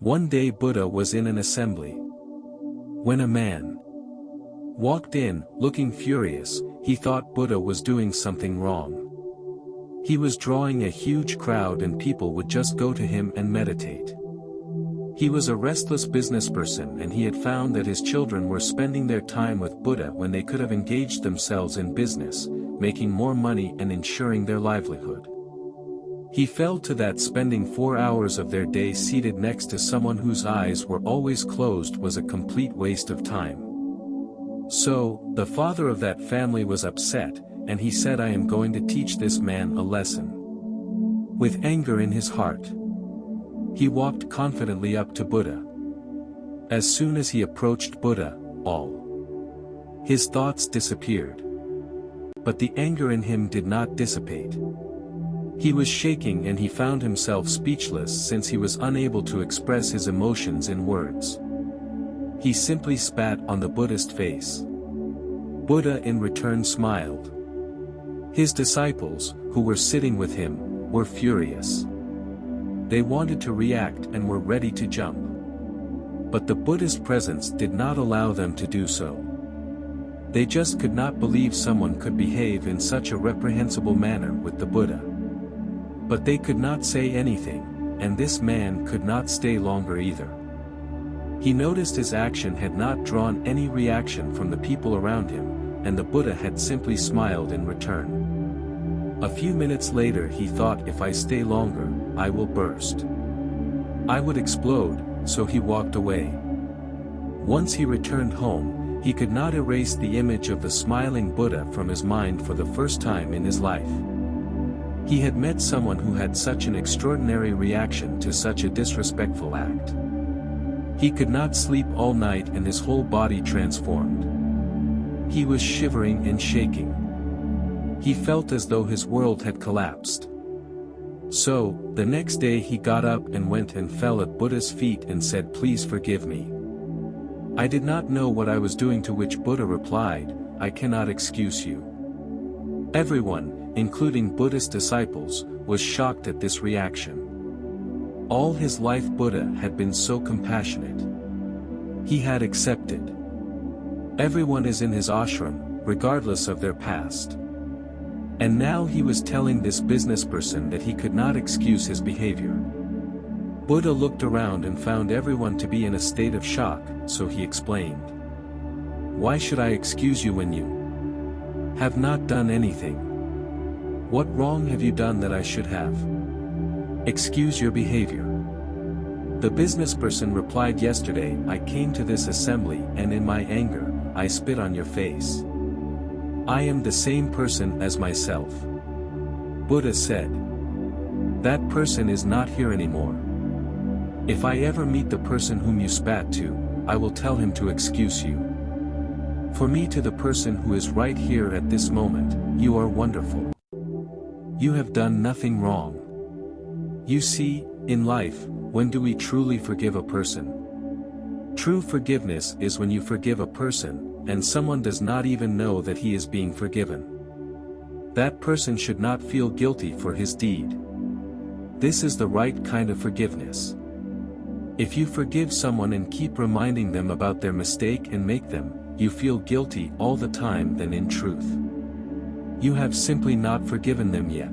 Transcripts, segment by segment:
One day Buddha was in an assembly. When a man walked in, looking furious, he thought Buddha was doing something wrong. He was drawing a huge crowd and people would just go to him and meditate. He was a restless businessperson and he had found that his children were spending their time with Buddha when they could have engaged themselves in business, making more money and ensuring their livelihood. He felt to that spending four hours of their day seated next to someone whose eyes were always closed was a complete waste of time. So, the father of that family was upset, and he said I am going to teach this man a lesson. With anger in his heart. He walked confidently up to Buddha. As soon as he approached Buddha, all his thoughts disappeared. But the anger in him did not dissipate. He was shaking and he found himself speechless since he was unable to express his emotions in words. He simply spat on the Buddha's face. Buddha in return smiled. His disciples, who were sitting with him, were furious. They wanted to react and were ready to jump. But the Buddha's presence did not allow them to do so. They just could not believe someone could behave in such a reprehensible manner with the Buddha. But they could not say anything, and this man could not stay longer either. He noticed his action had not drawn any reaction from the people around him, and the Buddha had simply smiled in return. A few minutes later he thought if I stay longer, I will burst. I would explode, so he walked away. Once he returned home, he could not erase the image of the smiling Buddha from his mind for the first time in his life. He had met someone who had such an extraordinary reaction to such a disrespectful act. He could not sleep all night and his whole body transformed. He was shivering and shaking. He felt as though his world had collapsed. So, the next day he got up and went and fell at Buddha's feet and said please forgive me. I did not know what I was doing to which Buddha replied, I cannot excuse you. Everyone, including Buddha's disciples, was shocked at this reaction. All his life Buddha had been so compassionate. He had accepted. Everyone is in his ashram, regardless of their past. And now he was telling this business person that he could not excuse his behavior. Buddha looked around and found everyone to be in a state of shock, so he explained. Why should I excuse you when you have not done anything? What wrong have you done that I should have? Excuse your behavior. The businessperson replied yesterday I came to this assembly and in my anger, I spit on your face. I am the same person as myself. Buddha said. That person is not here anymore. If I ever meet the person whom you spat to, I will tell him to excuse you. For me to the person who is right here at this moment, you are wonderful. You have done nothing wrong. You see, in life, when do we truly forgive a person? True forgiveness is when you forgive a person, and someone does not even know that he is being forgiven. That person should not feel guilty for his deed. This is the right kind of forgiveness. If you forgive someone and keep reminding them about their mistake and make them, you feel guilty all the time then in truth. You have simply not forgiven them yet.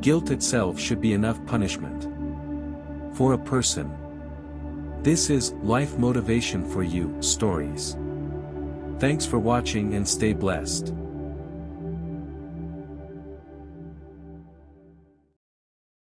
Guilt itself should be enough punishment. For a person. This is Life Motivation for You Stories. Thanks for watching and stay blessed.